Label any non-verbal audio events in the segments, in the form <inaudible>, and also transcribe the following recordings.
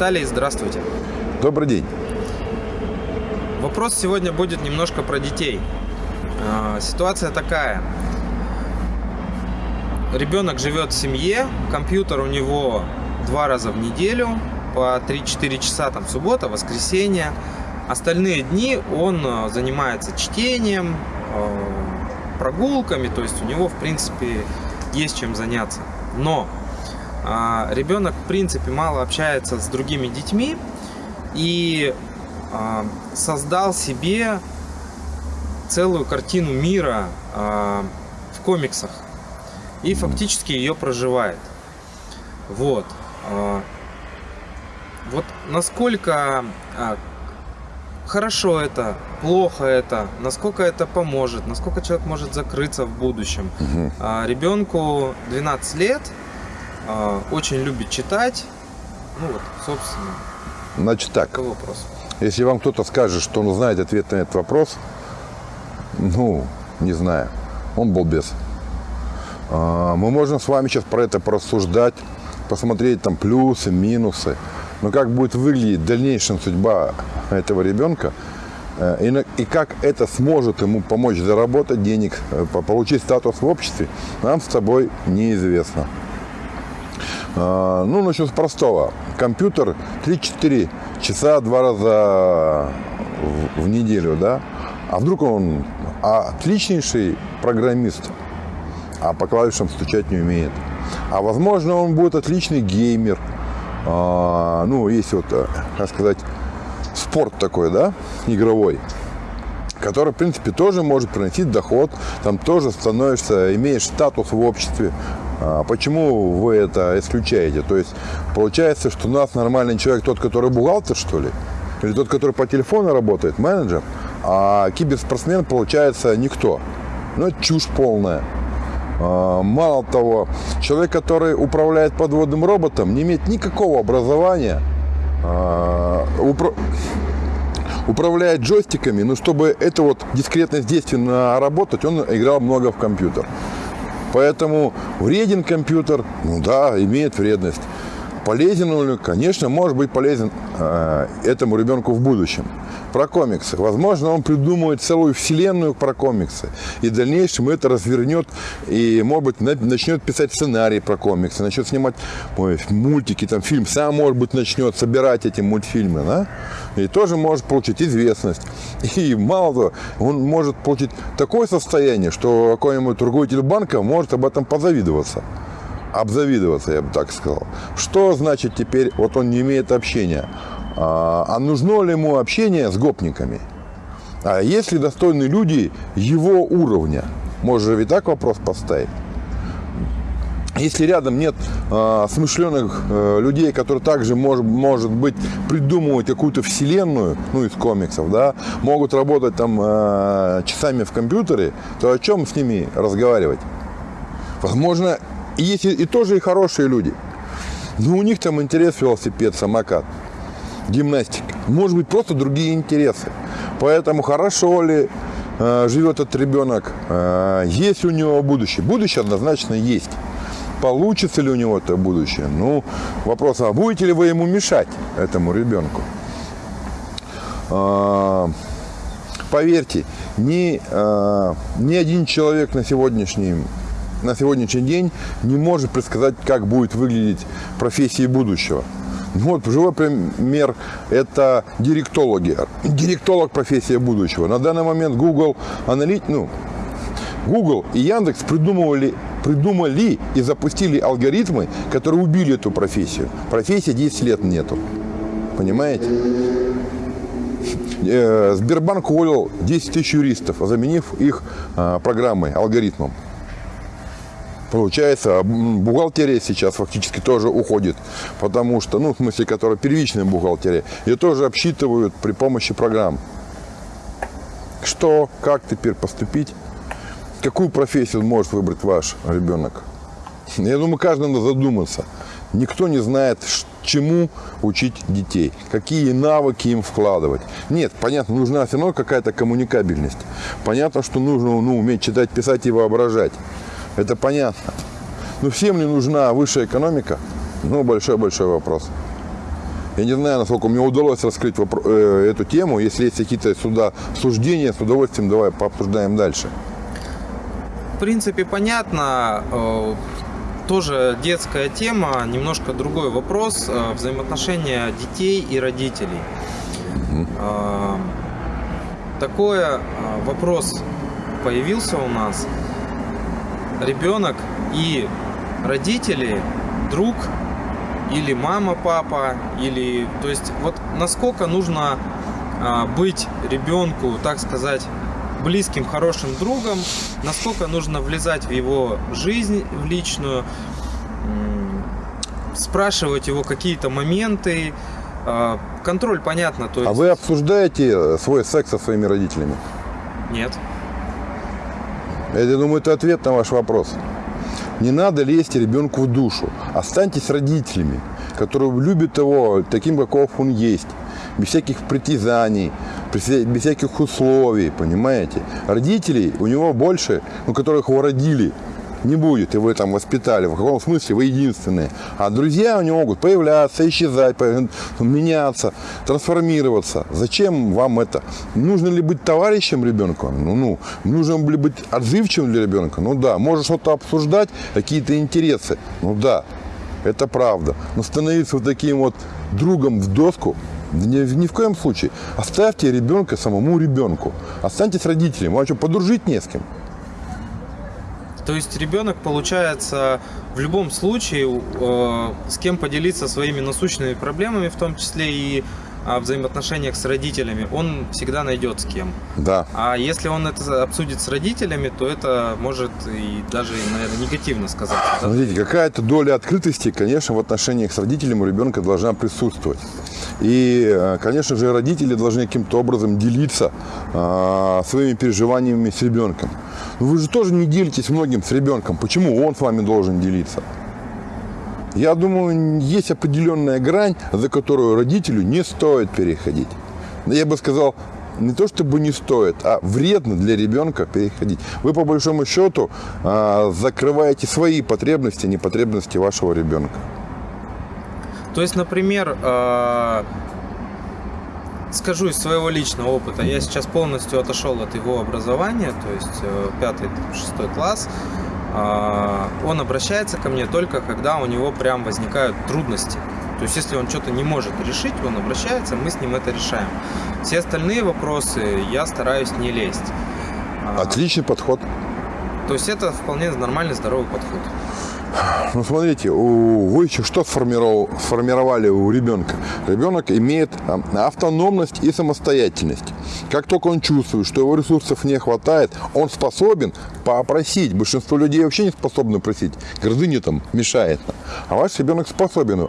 Виталий, здравствуйте. Добрый день. Вопрос сегодня будет немножко про детей. А, ситуация такая. Ребенок живет в семье, компьютер у него два раза в неделю, по 3-4 часа, там суббота, воскресенье. Остальные дни он а, занимается чтением, а, прогулками, то есть у него, в принципе, есть чем заняться. Но ребенок, в принципе, мало общается с другими детьми и а, создал себе целую картину мира а, в комиксах и фактически ее проживает. Вот. Вот насколько хорошо это, плохо это, насколько это поможет, насколько человек может закрыться в будущем. Угу. Ребенку 12 лет, а, очень любит читать. Ну вот, собственно. Значит так. вопрос. Если вам кто-то скажет, что он знает ответ на этот вопрос, ну, не знаю, он был без. А, мы можем с вами сейчас про это порассуждать, посмотреть там плюсы, минусы. Но как будет выглядеть дальнейшая судьба этого ребенка, э, и, как это сможет ему помочь заработать денег, э, получить статус в обществе, нам с тобой неизвестно. А, ну, начну с простого. Компьютер 3-4 часа два раза в неделю, да? А вдруг он отличнейший программист, а по клавишам стучать не умеет. А возможно, он будет отличный геймер. А, ну, есть вот, э, как сказать, спорт такой, да, игровой который, в принципе, тоже может приносить доход, там тоже становишься, имеешь статус в обществе, почему вы это исключаете? То есть получается, что у нас нормальный человек тот, который бухгалтер, что ли? Или тот, который по телефону работает, менеджер? А киберспортсмен, получается, никто. Ну, это чушь полная. А, мало того, человек, который управляет подводным роботом, не имеет никакого образования, а, управляет джойстиками, но чтобы это вот дискретность действий работать, он играл много в компьютер. Поэтому вреден компьютер, ну да, имеет вредность. Полезен он, конечно, может быть полезен э, этому ребенку в будущем про комиксы. Возможно, он придумает целую вселенную про комиксы. И в дальнейшем это развернет и, может быть, начнет писать сценарий про комиксы, начнет снимать ой, мультики, там, фильм. Сам, может быть, начнет собирать эти мультфильмы. Да? И тоже может получить известность. И мало того, он может получить такое состояние, что какой-нибудь руководитель банка может об этом позавидоваться обзавидоваться, я бы так сказал. Что значит теперь, вот он не имеет общения? А, а нужно ли ему общение с гопниками? А есть ли достойные люди его уровня? Же ведь так вопрос поставить? Если рядом нет э, смышленых э, людей, которые также, может, может быть, придумывают какую-то вселенную, ну, из комиксов, да, могут работать там э, часами в компьютере, то о чем с ними разговаривать? Возможно, есть и, и тоже и хорошие люди. Но у них там интерес велосипед, самокат гимнастика. Может быть, просто другие интересы. Поэтому хорошо ли э, живет этот ребенок, э, есть у него будущее. Будущее однозначно есть. Получится ли у него это будущее? Ну, вопрос, а будете ли вы ему мешать, этому ребенку? Э, поверьте, ни, э, ни один человек на сегодняшний на сегодняшний день не может предсказать, как будет выглядеть профессия будущего. Вот живой пример – это директологи. Директолог – профессия будущего. На данный момент Google аналит, ну, Google и Яндекс придумывали, придумали и запустили алгоритмы, которые убили эту профессию. Профессии 10 лет нету. Понимаете? Э, Сбербанк уволил 10 тысяч юристов, заменив их а, программой, алгоритмом. Получается, бухгалтерия сейчас фактически тоже уходит, потому что, ну, в смысле, которая первичная бухгалтерия, ее тоже обсчитывают при помощи программ. Что, как теперь поступить? Какую профессию может выбрать ваш ребенок? Я думаю, каждый надо задуматься. Никто не знает, чему учить детей, какие навыки им вкладывать. Нет, понятно, нужна все равно какая-то коммуникабельность. Понятно, что нужно ну, уметь читать, писать и воображать. Это понятно. Но всем ли нужна высшая экономика? Ну, большой-большой вопрос. Я не знаю, насколько мне удалось раскрыть э, эту тему. Если есть какие-то сюда суждения, с удовольствием давай пообсуждаем дальше. В принципе, понятно. Э, Тоже детская тема, немножко другой вопрос. э, Взаимоотношения детей и родителей. Э, Такой вопрос появился у нас. Ребенок и родители, друг или мама, папа, или... То есть вот насколько нужно а, быть ребенку, так сказать, близким, хорошим другом, насколько нужно влезать в его жизнь, в личную, спрашивать его какие-то моменты. А, Контроль, понятно, то есть... А вы обсуждаете э, свой секс со своими родителями? Нет. Я думаю, это ответ на ваш вопрос. Не надо лезть ребенку в душу. Останьтесь родителями, которые любят его таким, каков он есть. Без всяких притязаний, без всяких условий, понимаете? Родителей у него больше, ну, которых его родили, не будет, и вы там воспитали. В каком смысле вы единственные. А друзья у него могут появляться, исчезать, меняться, трансформироваться. Зачем вам это? Нужно ли быть товарищем ребенка? Ну, ну, нужно ли быть отзывчивым для ребенка? Ну да. Можно что-то обсуждать, какие-то интересы? Ну да. Это правда. Но становиться вот таким вот другом в доску ни, ни в коем случае. Оставьте ребенка самому ребенку. Останьтесь родителями. Вам что, подружить не с кем? То есть ребенок, получается, в любом случае, э, с кем поделиться своими насущными проблемами, в том числе и взаимоотношениях с родителями, он всегда найдет с кем. Да. А если он это обсудит с родителями, то это может и даже, наверное, негативно сказаться. да? Смотрите, какая-то доля открытости, конечно, в отношениях с родителем у ребенка должна присутствовать. И, э, конечно же, родители должны каким-то образом делиться а, своими переживаниями с ребенком. Но вы же тоже не делитесь многим с ребенком. Почему он с вами должен делиться? Я думаю, есть определенная грань, за которую родителю не стоит переходить. Я бы сказал, не то чтобы не стоит, а вредно для ребенка переходить. Вы по большому счету а, закрываете свои потребности, не потребности вашего ребенка. То есть, например, э, скажу из своего личного опыта, я сейчас полностью отошел от его образования, то есть э, пятый, шестой класс. Э, Он обращается ко мне только когда у него прям возникают трудности. То есть, если он что-то не может решить, он обращается, мы с ним это решаем. Все остальные вопросы я стараюсь не лезть. А, Отличный подход. То есть это вполне нормальный, здоровый подход. Ну, смотрите, у, вы еще что сформировал- сформировали у ребенка? Ребенок имеет а, автономность и самостоятельность. Как только он чувствует, что его ресурсов не хватает, он способен попросить. Большинство людей вообще не способны просить. Гордыня там мешает. А ваш ребенок способен.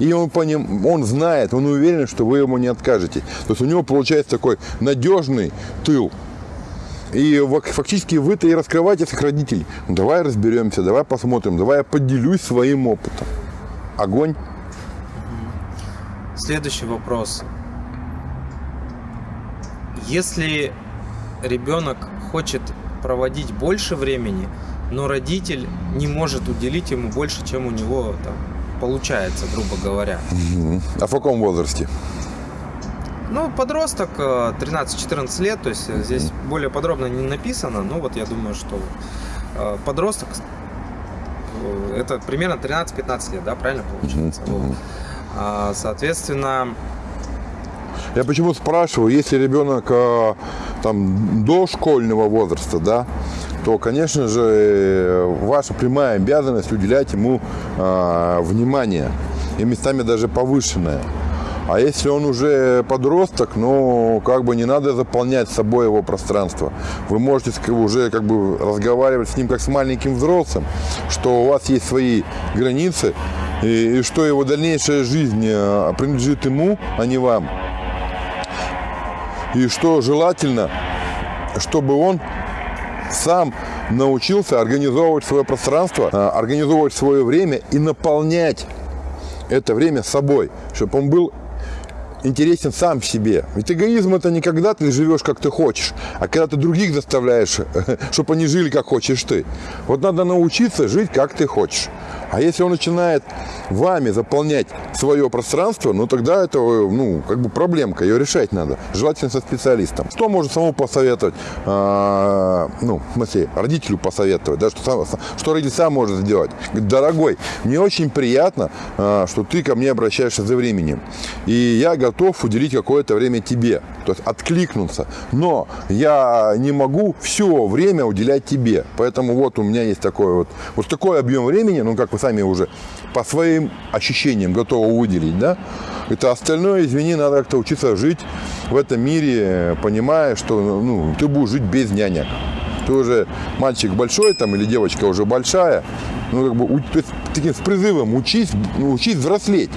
И он, по ним, он знает, он уверен, что вы ему не откажете. То есть у него получается такой надежный тыл. И фак- фактически вы-то и раскрываете своих родителей. Ну, давай разберемся, давай посмотрим, давай я поделюсь своим опытом. Огонь. Следующий вопрос. Если ребенок хочет проводить больше времени, но родитель не может уделить ему больше, чем у него там, получается, грубо говоря. А в каком возрасте? Ну, подросток, э, 13-14 лет, то есть э, здесь более подробно не написано, но вот я думаю, что э, подросток, э, это примерно 13-15 лет, да, правильно получается? Мгм. Вот. А, Соответственно, Я почему спрашиваю, если ребенок э, там до школьного возраста, да, то, конечно же, э, ваша прямая обязанность уделять ему э, внимание и местами даже повышенное. А если он уже подросток, ну, как бы не надо заполнять собой его пространство. Вы можете уже как бы разговаривать с ним как с маленьким взрослым, что у вас есть свои границы, и, и что его дальнейшая жизнь э, принадлежит ему, а не вам. И что желательно, чтобы он сам научился организовывать свое пространство, а, организовывать свое время и наполнять это время собой, чтобы он был интересен сам себе. Ведь эгоизм это не когда ты живешь как ты хочешь, а когда ты других заставляешь, <laughs> чтобы они жили как хочешь ты. Вот надо научиться жить как ты хочешь. А если он начинает вами заполнять свое пространство, ну тогда это, ну, как бы проблемка, ее решать надо. Желательно со специалистом. Что может самому посоветовать, а, ну, в смысле, родителю посоветовать, да, что, сам, что родитель сам может сделать? Дорогой, мне очень приятно, а, что ты ко мне обращаешься за временем. И я готов уделить какое-то время тебе, то есть откликнуться. Но я не могу все время уделять тебе. Поэтому вот у меня есть такой вот, вот такой объем времени, ну, как вы сами уже по своим ощущениям готовы выделить, да? Это остальное, извини, надо как-то учиться жить в этом мире, понимая, что ну, ты будешь жить без нянек. Ты уже мальчик большой там или девочка уже большая, ну как бы то есть таким с призывом учись, ну, учись взрослеть.